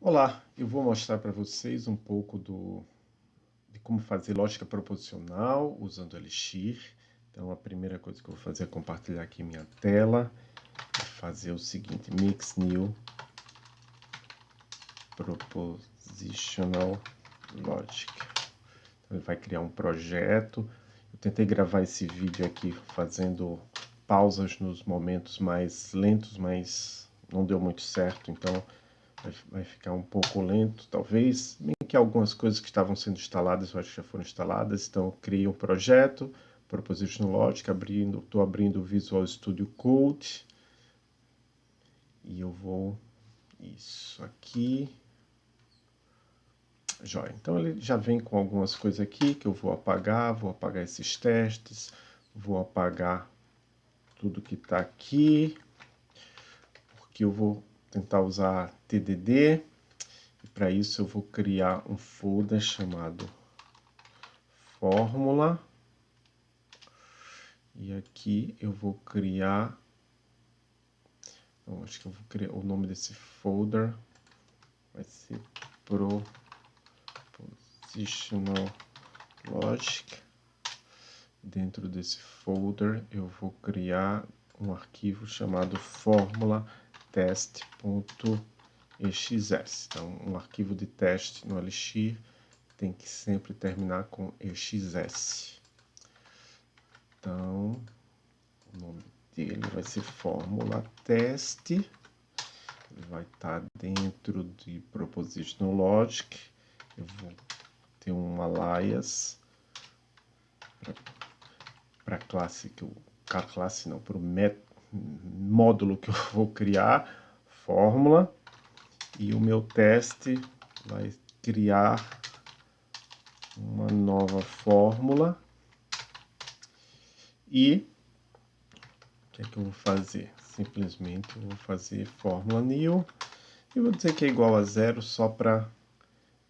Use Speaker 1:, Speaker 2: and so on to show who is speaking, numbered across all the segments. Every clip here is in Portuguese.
Speaker 1: Olá, eu vou mostrar para vocês um pouco do, de como fazer lógica proposicional usando Elixir. Então a primeira coisa que eu vou fazer é compartilhar aqui minha tela e fazer o seguinte, Mix New Propositional Logic. Então ele vai criar um projeto. Eu tentei gravar esse vídeo aqui fazendo pausas nos momentos mais lentos, mas não deu muito certo, então vai, ficar um pouco lento, talvez, bem que algumas coisas que estavam sendo instaladas, eu acho que já foram instaladas, então criei um projeto, Propositional Logic, abrindo, estou abrindo o Visual Studio Code, e eu vou, isso aqui, Joia. Então ele já vem com algumas coisas aqui que eu vou apagar, vou apagar esses testes, vou apagar tudo que está aqui, porque eu vou tentar usar TDD. E para isso eu vou criar um folder chamado fórmula. E aqui eu vou criar, acho que eu vou criar o nome desse folder, vai ser Propositional Logic. Dentro desse folder eu vou criar um arquivo chamado fórmula teste.exs. Então, um arquivo de teste no Elixir tem que sempre terminar com exs. Então, o nome dele vai ser fórmula teste. Ele vai estar dentro de Propositional Logic. Eu vou ter um alias para a classe que a classe não, para o método módulo que eu vou criar, fórmula, e o meu teste vai criar uma nova fórmula. E o que é que eu vou fazer? Simplesmente eu vou fazer fórmula new e vou dizer que é igual a zero só para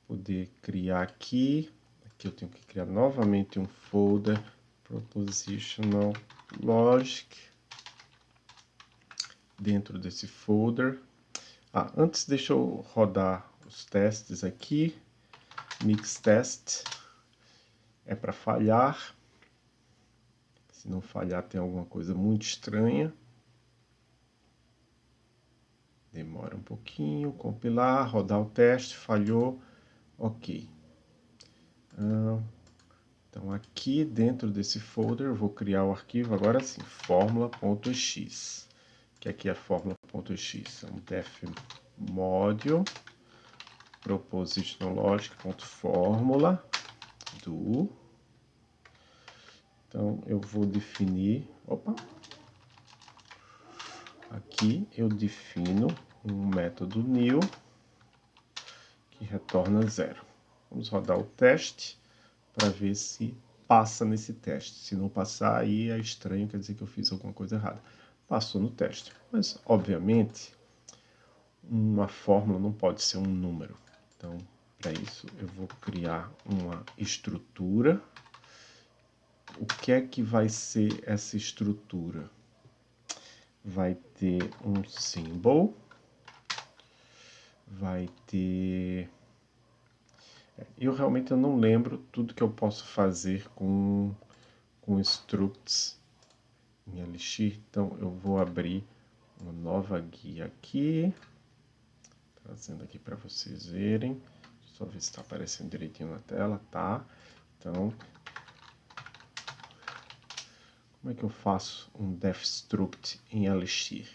Speaker 1: poder criar aqui. Aqui eu tenho que criar novamente um folder propositional logic dentro desse folder. Ah, antes deixa eu rodar os testes aqui. Mix test é para falhar. Se não falhar tem alguma coisa muito estranha. Demora um pouquinho, compilar, rodar o teste, falhou, ok. Ah, então aqui dentro desse folder eu vou criar o arquivo agora sim, fórmula.x que aqui é a fórmula.x, é um def module propositional logic.fórmula do. Então eu vou definir opa aqui eu defino um método new que retorna zero. Vamos rodar o teste para ver se passa nesse teste. Se não passar aí é estranho quer dizer que eu fiz alguma coisa errada passou no teste. Mas, obviamente, uma fórmula não pode ser um número. Então, para isso, eu vou criar uma estrutura. O que é que vai ser essa estrutura? Vai ter um symbol, vai ter... É, eu realmente não lembro tudo que eu posso fazer com, com structs em Elixir. Então, eu vou abrir uma nova guia aqui, trazendo aqui para vocês verem. Só ver se está aparecendo direitinho na tela, tá? Então, como é que eu faço um def struct em Elixir?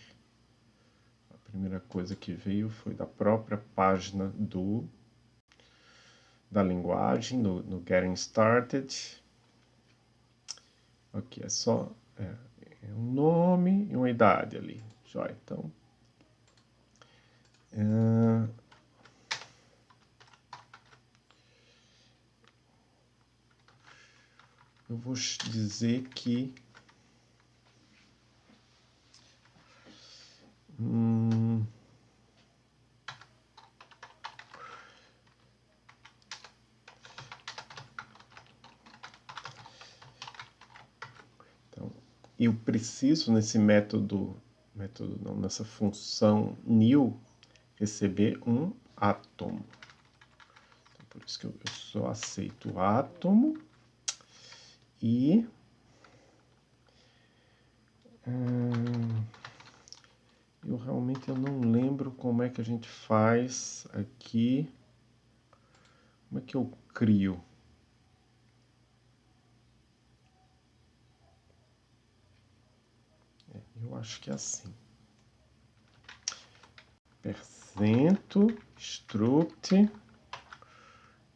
Speaker 1: A primeira coisa que veio foi da própria página do da linguagem, no, no Getting Started. Aqui é só é um nome e uma idade ali. Jóia, então... É... Eu vou dizer que... Hum... eu preciso nesse método, método não, nessa função new, receber um átomo. Então, por isso que eu, eu só aceito átomo e... Hum, eu realmente eu não lembro como é que a gente faz aqui. Como é que eu crio? É, eu acho que é assim. Percento, struct,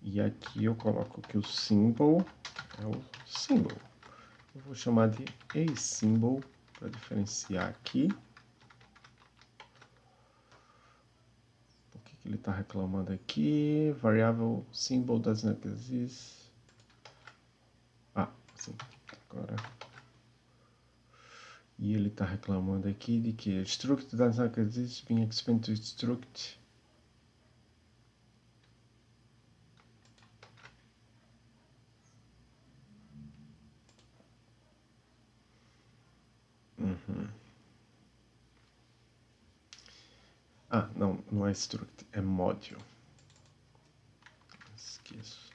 Speaker 1: e aqui eu coloco que o symbol é o symbol. Eu vou chamar de a symbol para diferenciar aqui. ele está reclamando aqui. Variável symbol does not exist. Ah, sim. Agora. E ele está reclamando aqui de que struct does not exist being expanded to struct. Uhum. Ah, não, não é struct, é module. Esqueço.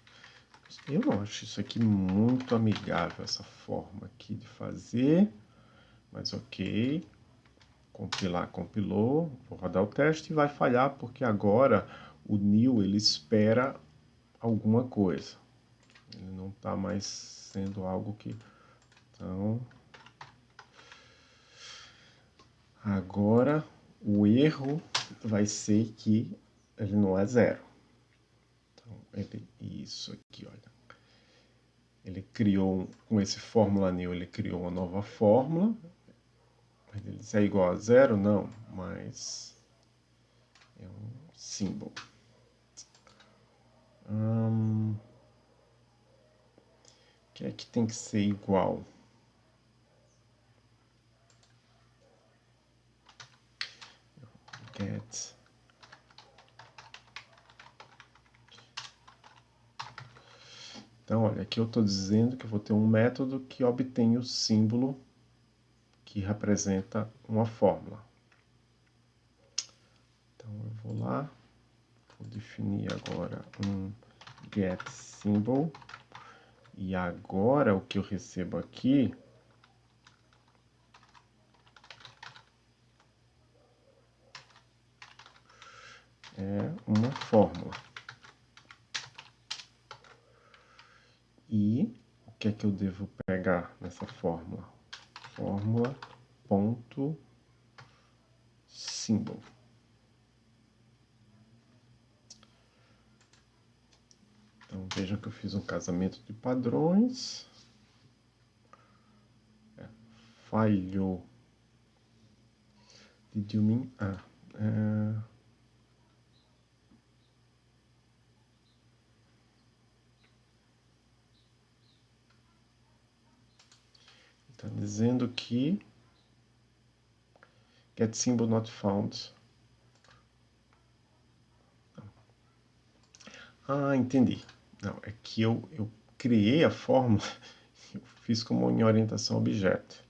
Speaker 1: Eu não acho isso aqui muito amigável, essa forma aqui de fazer. Mas ok. Compilar, compilou. Vou rodar o teste e vai falhar, porque agora o new ele espera alguma coisa. Ele não está mais sendo algo que... Então... Agora, o erro vai ser que ele não é zero. Então, ele, isso aqui, olha. Ele criou, com esse fórmula new, ele criou uma nova fórmula. Ele é igual a zero? Não, mas é um símbolo. Hum, o que é que tem que ser igual? get Então, olha, aqui eu estou dizendo que eu vou ter um método que obtém o símbolo que representa uma fórmula. Então, eu vou lá, vou definir agora um getSymbol, e agora o que eu recebo aqui é uma fórmula. E o que é que eu devo pegar nessa fórmula? Fórmula ponto símbolo. Então vejam que eu fiz um casamento de padrões. É, falhou. Did you mean? Ah, é, Está dizendo que get symbol not found. Ah, entendi. Não, é que eu, eu criei a fórmula, eu fiz como em orientação objeto.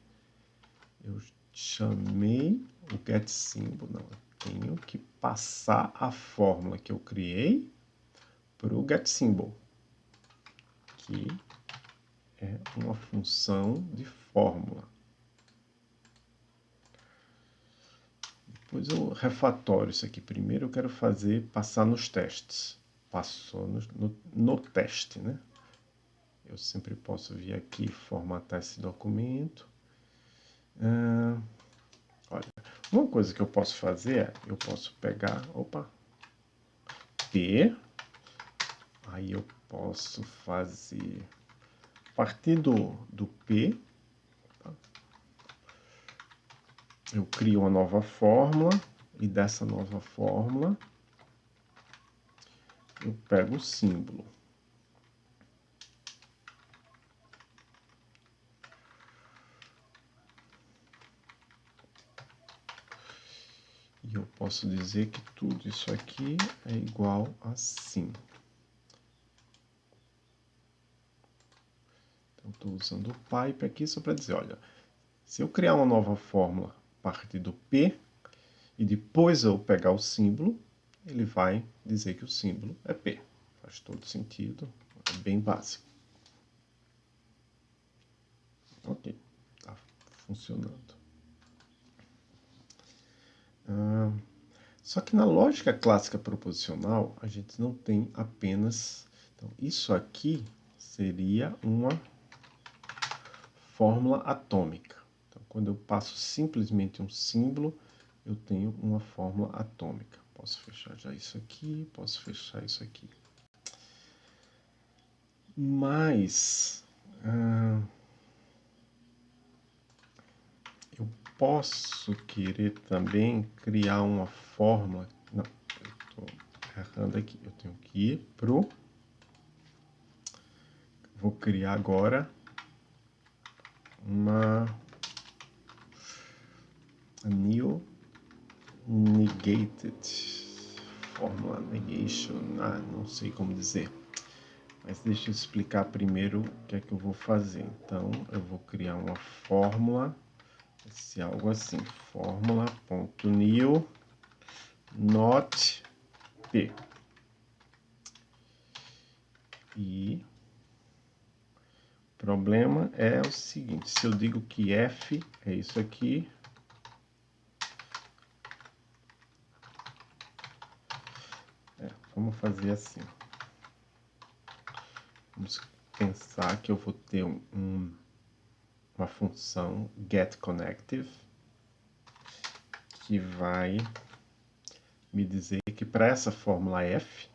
Speaker 1: Eu chamei o get symbol, não, tenho que passar a fórmula que eu criei para o get symbol, que é uma função de fórmula. Depois eu refatório isso aqui. Primeiro eu quero fazer, passar nos testes. Passou no, no, no teste, né? Eu sempre posso vir aqui formatar esse documento. Ah, olha, uma coisa que eu posso fazer é, eu posso pegar, opa, P, aí eu posso fazer, a partir do, do P, eu crio uma nova fórmula e dessa nova fórmula eu pego o símbolo. E eu posso dizer que tudo isso aqui é igual assim. Então, estou usando o pipe aqui só para dizer, olha, se eu criar uma nova fórmula partir do P, e depois eu pegar o símbolo, ele vai dizer que o símbolo é P. Faz todo sentido, é bem básico. Ok, está funcionando. Ah, só que na lógica clássica proposicional, a gente não tem apenas... Então, isso aqui seria uma fórmula atômica. Quando eu passo simplesmente um símbolo, eu tenho uma fórmula atômica. Posso fechar já isso aqui, posso fechar isso aqui. Mas... Ah, eu posso querer também criar uma fórmula... Não, eu estou errando aqui. Eu tenho que ir pro... Vou criar agora uma new negated fórmula negation, ah, não sei como dizer. Mas deixa eu explicar primeiro o que é que eu vou fazer. Então, eu vou criar uma fórmula, se algo assim, fórmula.new not p. E o problema é o seguinte, se eu digo que f é isso aqui, Vamos fazer assim. Vamos pensar que eu vou ter um, um, uma função getConnective que vai me dizer que para essa fórmula f,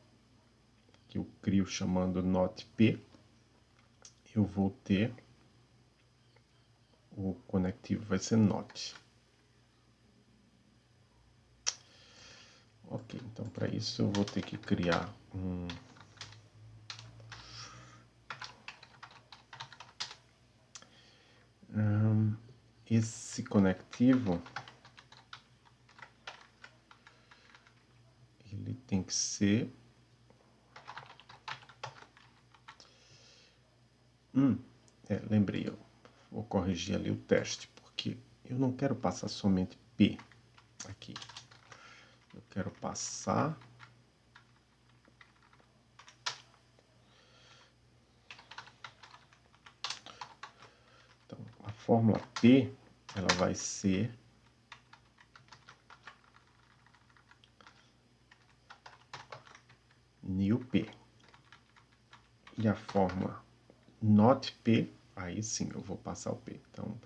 Speaker 1: que eu crio chamando NotP, eu vou ter o conectivo vai ser not. Ok, então para isso eu vou ter que criar um... um esse conectivo ele tem que ser hum, é, lembrei eu vou corrigir ali o teste porque eu não quero passar somente P aqui quero passar. Então a fórmula P ela vai ser new P. E a fórmula not P aí sim eu vou passar o P. Então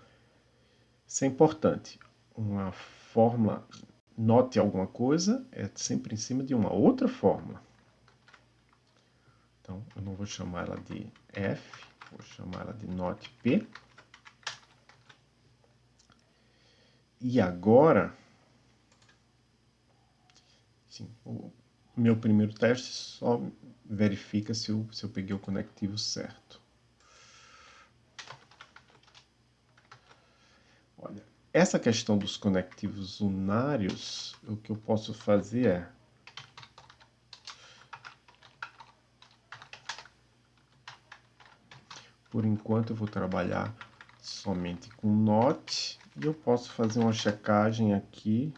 Speaker 1: isso é importante. Uma fórmula note alguma coisa, é sempre em cima de uma outra fórmula. Então, eu não vou chamar ela de F, vou chamar ela de note P. E agora, sim, o meu primeiro teste só verifica se eu, se eu peguei o conectivo certo. Essa questão dos conectivos unários, o que eu posso fazer é... Por enquanto eu vou trabalhar somente com NOT e eu posso fazer uma checagem aqui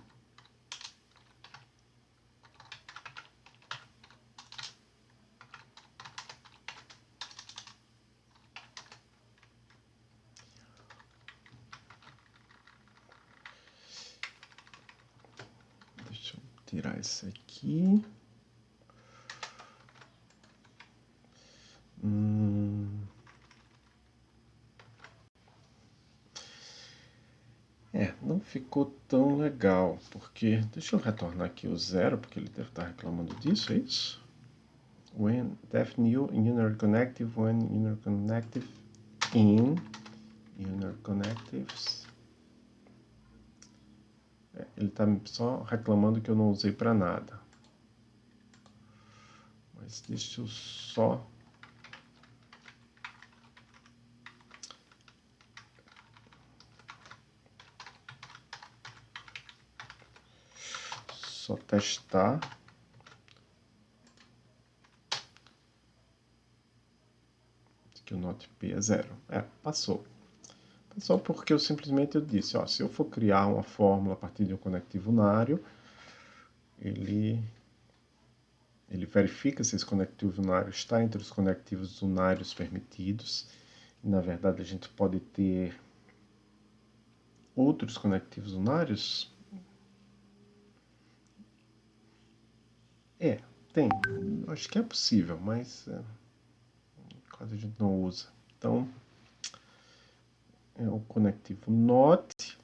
Speaker 1: tirar isso aqui. Hum. É, não ficou tão legal, porque... Deixa eu retornar aqui o zero, porque ele deve estar reclamando disso, é isso? When def new inner connective, when inner connective in inner connectives é, ele está só reclamando que eu não usei para nada. Mas deixa eu só... Só testar. Que o Note P é zero. É, passou. Só porque eu simplesmente eu disse, ó, se eu for criar uma fórmula a partir de um conectivo unário, ele ele verifica se esse conectivo unário está entre os conectivos unários permitidos. Na verdade, a gente pode ter outros conectivos unários. É, tem. Acho que é possível, mas é, quase a gente não usa. Então, é o conectivo NOT.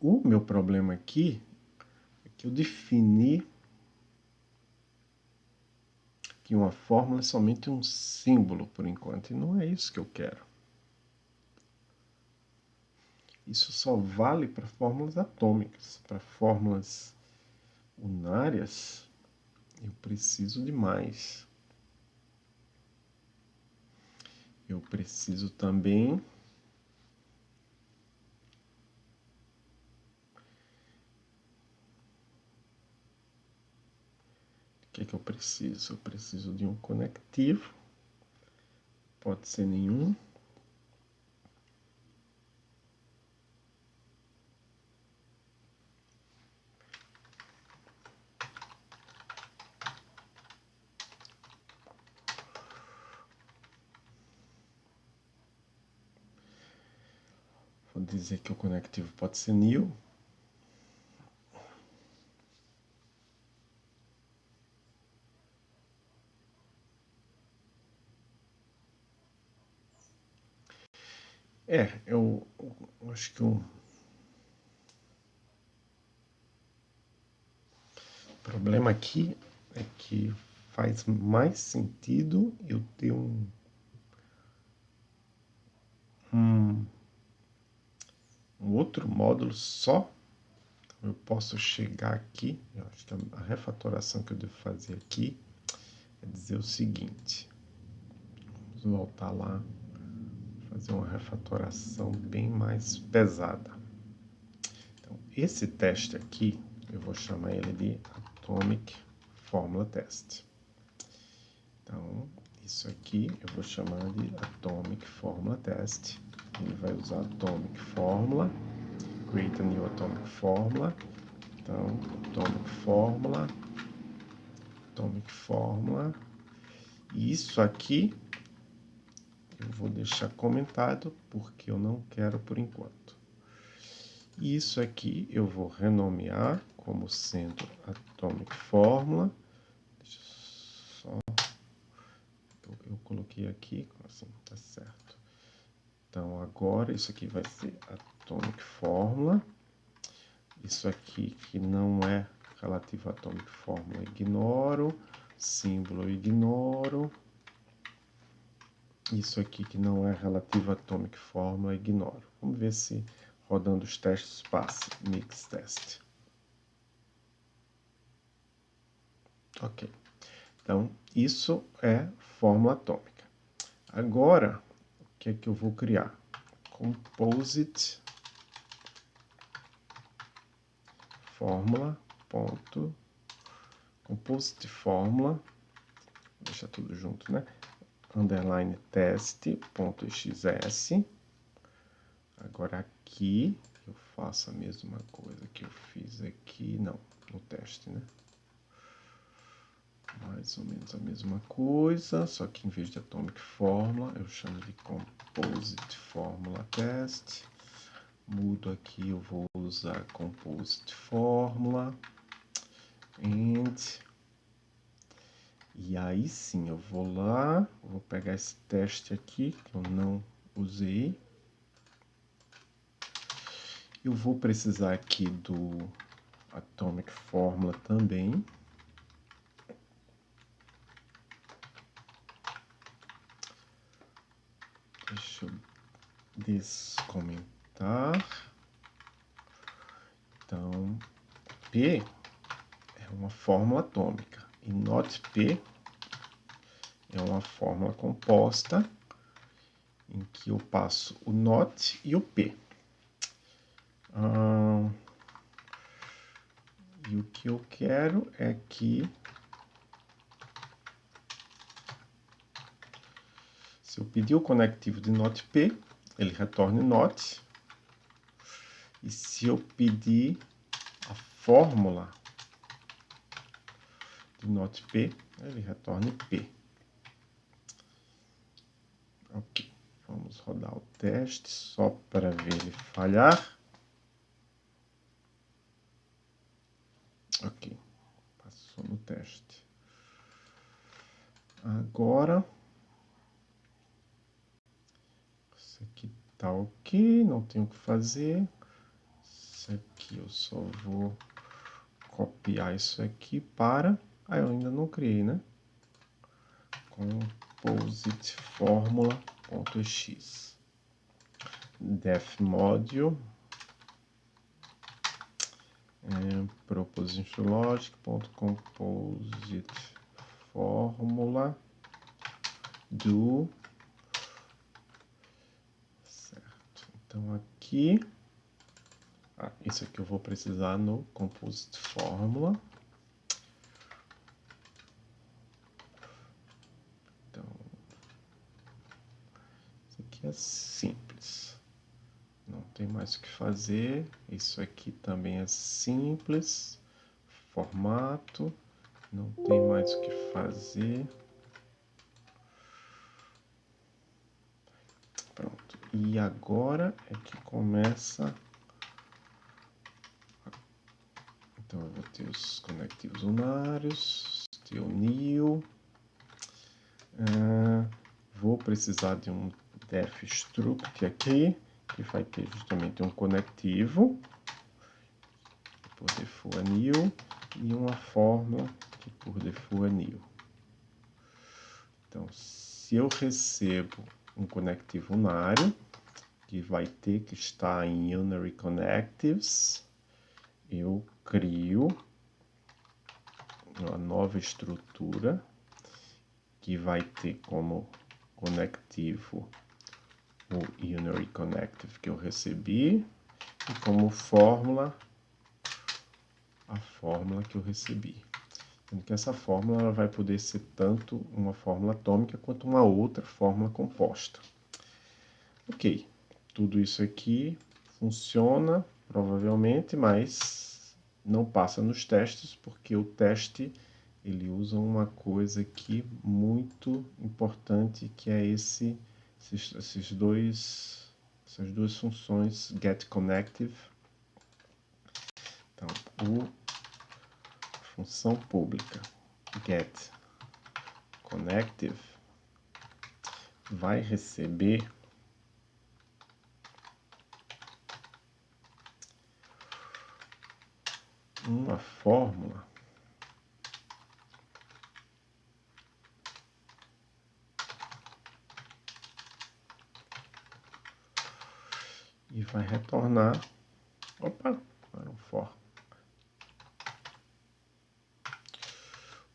Speaker 1: O meu problema aqui é que eu defini que uma fórmula é somente um símbolo por enquanto, e não é isso que eu quero. Isso só vale para fórmulas atômicas. Para fórmulas unárias, eu preciso de mais. Eu preciso também que, eu preciso? Eu preciso de um conectivo, pode ser nenhum. Vou dizer que o conectivo pode ser nil. É, eu, eu acho que o problema aqui é que faz mais sentido eu ter um, um, um outro módulo só. Eu posso chegar aqui, eu acho que a refatoração que eu devo fazer aqui é dizer o seguinte. Vamos voltar lá fazer uma refatoração bem mais pesada. Então, esse teste aqui, eu vou chamar ele de Atomic Formula Test. Então, isso aqui eu vou chamar de Atomic Formula Test. Ele vai usar Atomic Formula, Create a New Atomic Formula. Então, Atomic Formula, Atomic Formula. E isso aqui eu vou deixar comentado porque eu não quero por enquanto. Isso aqui eu vou renomear como sendo Atomic Fórmula. Deixa só... Eu, eu coloquei aqui, assim, tá certo. Então, agora isso aqui vai ser Atomic Fórmula. Isso aqui que não é relativo a Atomic Fórmula, ignoro. Símbolo, ignoro. Isso aqui que não é relativo a Atomic Formula, ignoro. Vamos ver se rodando os testes passa. Mix test. Ok. Então, isso é fórmula atômica. Agora, o que é que eu vou criar? Composite fórmula ponto composite fórmula deixa tudo junto, né? Underline teste.xs. Agora aqui eu faço a mesma coisa que eu fiz aqui, não, no teste, né? Mais ou menos a mesma coisa, só que em vez de atomic formula, eu chamo de composite formula test. Mudo aqui, eu vou usar composite formula and e aí sim, eu vou lá, vou pegar esse teste aqui, que eu não usei. Eu vou precisar aqui do Atomic Formula também. Deixa eu descomentar. Então, P é uma fórmula atômica. E NOT P é uma fórmula composta em que eu passo o NOT e o P. Ah, e o que eu quero é que se eu pedir o conectivo de NOT P, ele retorne NOT. E se eu pedir a fórmula do not P, ele retorne P. Ok, vamos rodar o teste só para ver ele falhar. Ok, passou no teste. Agora, isso aqui tá ok, não tenho o que fazer. Isso aqui eu só vou copiar isso aqui para... Ah, eu ainda não criei, né? Composite fórmula.x def module. É, proposition logic.composite fórmula do certo. Então aqui ah, isso aqui eu vou precisar no composite fórmula então isso aqui é simples não tem mais o que fazer isso aqui também é simples formato não tem mais o que fazer. Pronto. E agora é que começa... Então, eu vou ter os conectivos unários, NIO. Uh, vou precisar de um def struct aqui, que vai ter justamente um conectivo, por default anil, e uma fórmula aqui por default anil. Então, se eu recebo um conectivo unário, que vai ter que estar em Unary Connectives, eu crio uma nova estrutura que vai ter como conectivo o Unary Connective que eu recebi e como fórmula a fórmula que eu recebi. Sendo que essa fórmula ela vai poder ser tanto uma fórmula atômica quanto uma outra fórmula composta. Ok, tudo isso aqui funciona provavelmente, mas não passa nos testes porque o teste ele usa uma coisa aqui muito importante que é esse esses, esses dois essas duas funções get connective. Então, o função pública get connective vai receber uma fórmula e vai retornar opa, para um for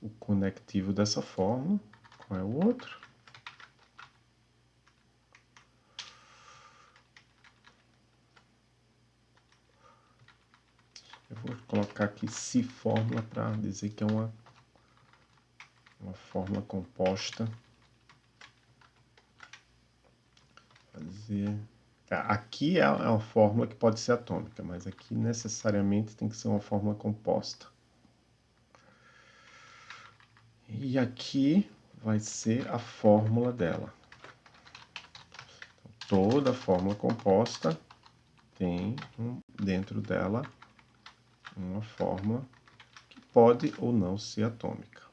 Speaker 1: o conectivo dessa forma. Qual é o outro? Eu vou colocar aqui se fórmula para dizer que é uma, uma fórmula composta. Fazer... É, aqui é uma fórmula que pode ser atômica, mas aqui necessariamente tem que ser uma fórmula composta. E aqui vai ser a fórmula dela. Então, toda fórmula composta tem um, dentro dela uma fórmula que pode ou não ser atômica.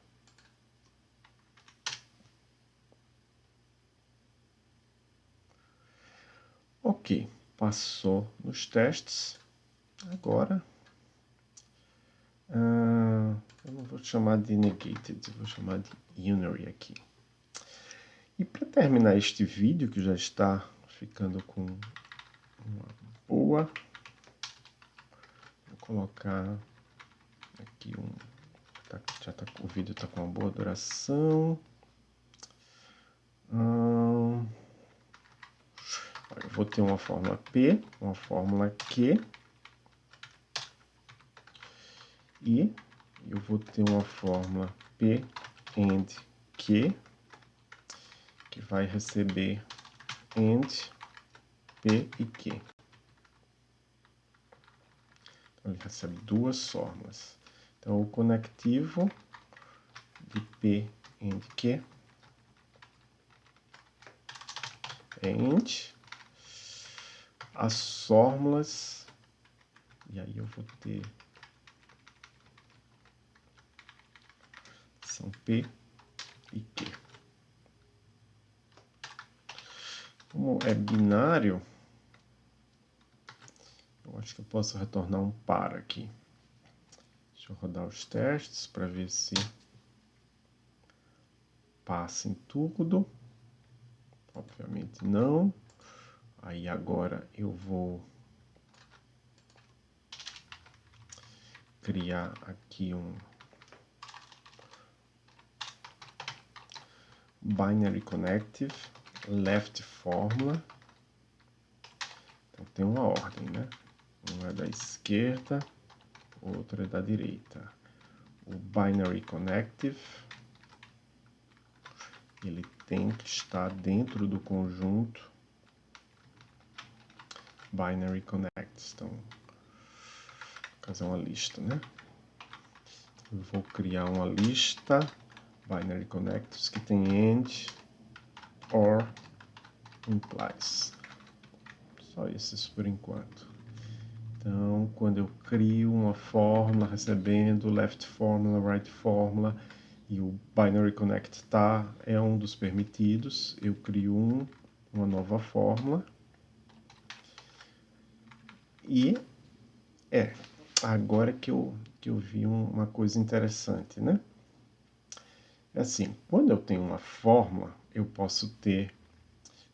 Speaker 1: Passou nos testes. Agora, uh, eu não vou chamar de negated, vou chamar de unary aqui. E para terminar este vídeo, que já está ficando com uma boa, vou colocar aqui um... Tá, já tá, o vídeo está com uma boa duração. Hum, eu vou ter uma fórmula P, uma fórmula Q, e eu vou ter uma fórmula P and Q, que vai receber and P e Q. Então, ele recebe duas fórmulas. Então, o conectivo P and Q. And as fórmulas, e aí eu vou ter são P e Q. Como é binário, eu acho que eu posso retornar um par aqui. Deixa eu rodar os testes para ver se passa em tudo. Obviamente não. Aí agora eu vou criar aqui um binary connective left formula. Então tem uma ordem, né? Um é da esquerda, outro é da direita. O binary connective ele tem que estar dentro do conjunto binary connects. Então, vou fazer uma lista, né? Eu vou criar uma lista binary connectors que tem end or implies. Só esses por enquanto. Então, quando eu crio uma fórmula recebendo left fórmula, right fórmula e o binary connect tá é um dos permitidos, eu crio um, uma nova fórmula e é, agora que eu, que eu vi uma coisa interessante, né? É assim, quando eu tenho uma fórmula, eu posso ter...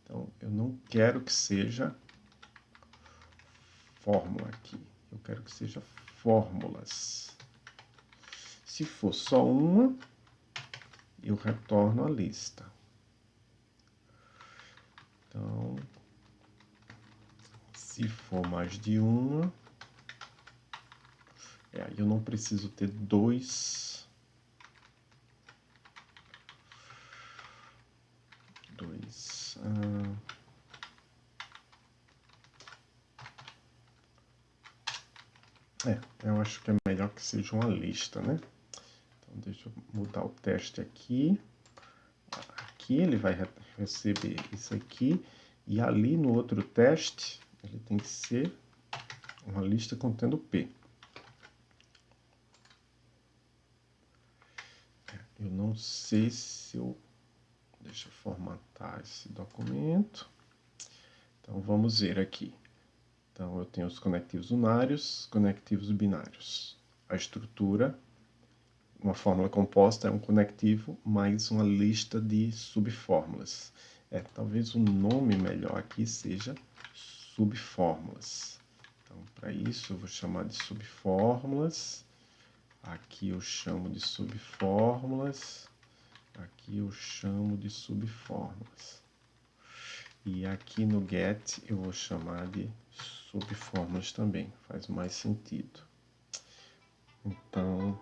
Speaker 1: Então, eu não quero que seja fórmula aqui. Eu quero que seja fórmulas. Se for só uma, eu retorno a lista. Então, se for mais de uma, é, eu não preciso ter dois, dois, ah, é, eu acho que é melhor que seja uma lista, né? Então, deixa eu mudar o teste aqui. Aqui ele vai receber isso aqui. E ali no outro teste, ele tem que ser uma lista contendo P. Eu não sei se eu... Deixa eu formatar esse documento. Então, vamos ver aqui. Então, eu tenho os conectivos unários, conectivos binários. A estrutura, uma fórmula composta é um conectivo mais uma lista de subfórmulas. É, talvez o nome melhor aqui seja subfórmulas. Então, para isso, eu vou chamar de subfórmulas. Aqui eu chamo de subfórmulas. Aqui eu chamo de subfórmulas. E aqui no get eu vou chamar de subfórmulas também. Faz mais sentido. Então,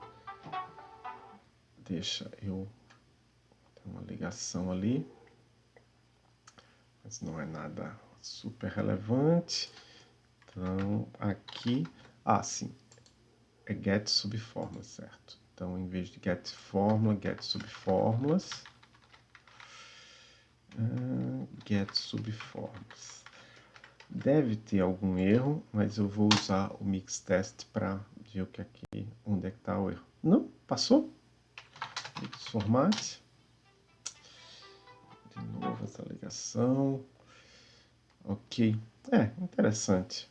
Speaker 1: deixa eu... Tem uma ligação ali. Mas não é nada super relevante. Então, aqui, ah, sim, é get subfórmula, certo? Então, em vez de get fórmula, get subfórmulas, uh, get subfórmulas. Deve ter algum erro, mas eu vou usar o mix test para ver o que aqui, onde é que está o erro. Não, passou? Mix format. De novo essa ligação. Ok. É, interessante.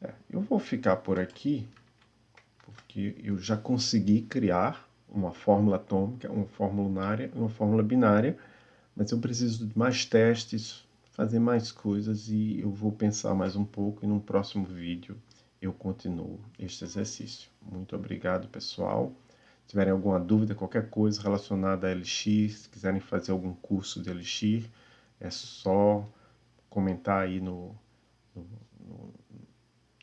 Speaker 1: É, eu vou ficar por aqui, porque eu já consegui criar uma fórmula atômica, uma fórmula unária uma fórmula binária, mas eu preciso de mais testes, fazer mais coisas e eu vou pensar mais um pouco e no próximo vídeo eu continuo este exercício. Muito obrigado, pessoal. Se tiverem alguma dúvida, qualquer coisa relacionada a Elixir, se quiserem fazer algum curso de Elixir, é só comentar aí no, no, no,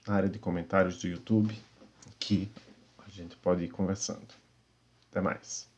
Speaker 1: na área de comentários do YouTube, que a gente pode ir conversando. Até mais.